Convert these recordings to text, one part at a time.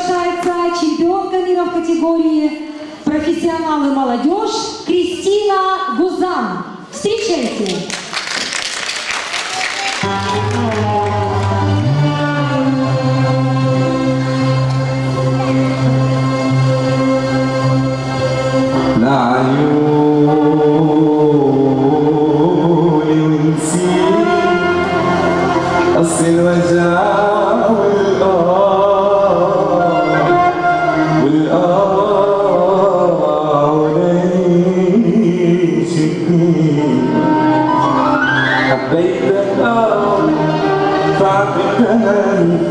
приглашается чемпионка мира в категории профессионалы молодежь Кристина Гузан. Встречайте! لعيوني ونسيت أصل الوجع والآه تعبتني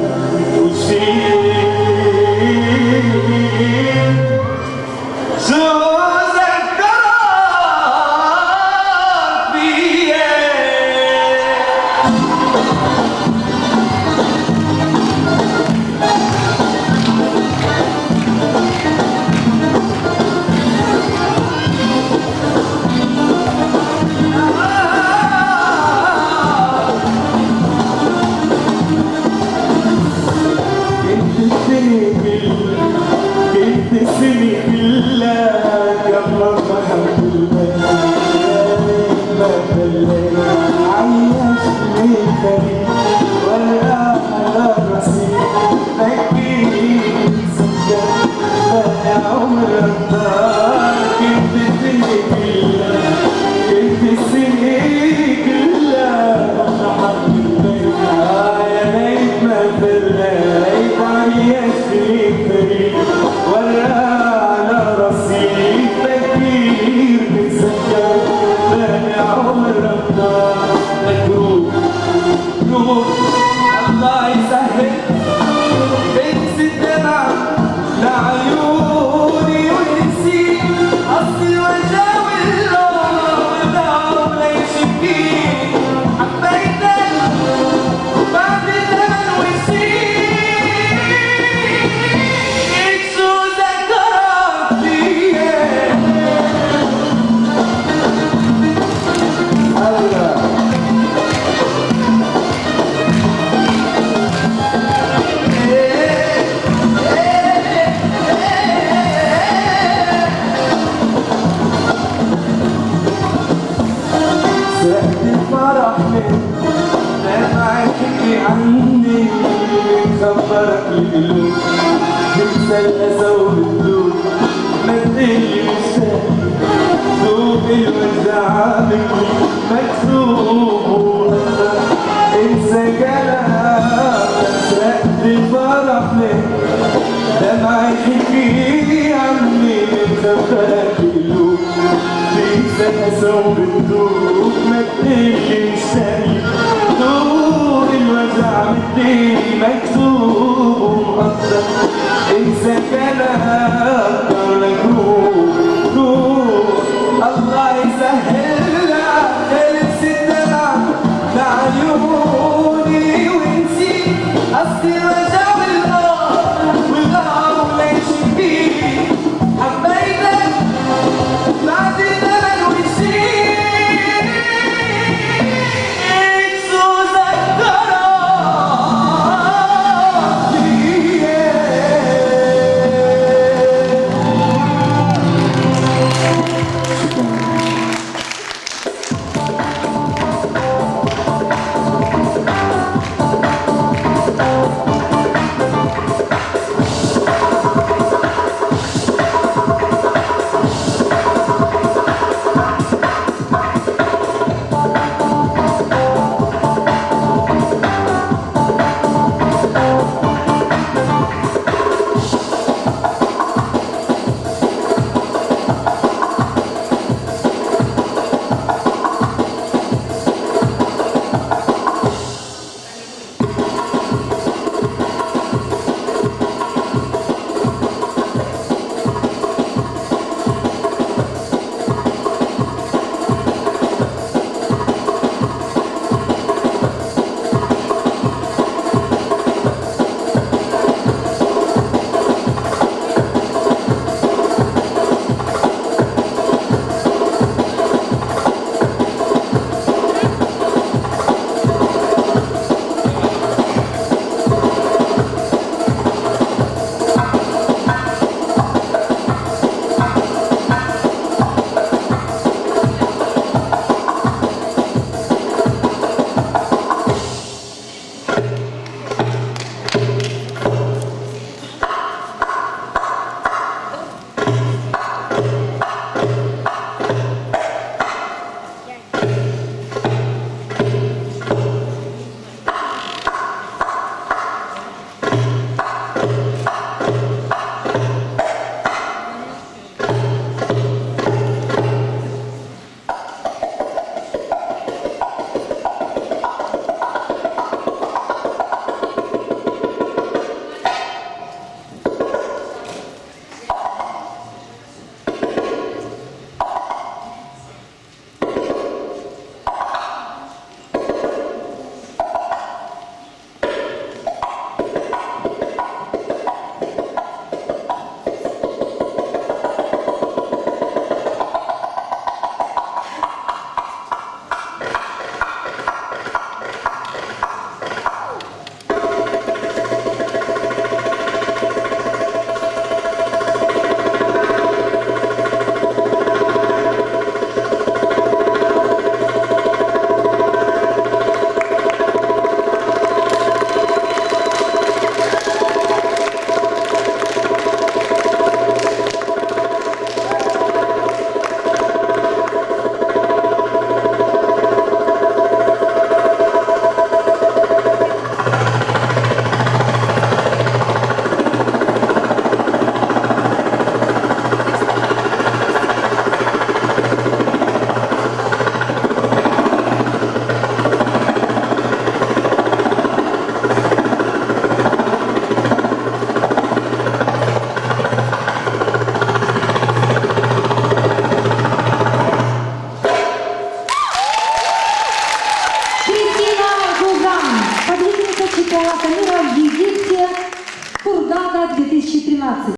for خبرك القلوب تنسى الأسى والذوب ما تقلي مشتاق ذوب الوجع مني وأنا انسى كلامك سرقت الفرح من دمعة تحكي عني خبرك القلوب تنسى الأسى والذوب ما تقلي مشتاق مديني مكتوب ومقدر انسى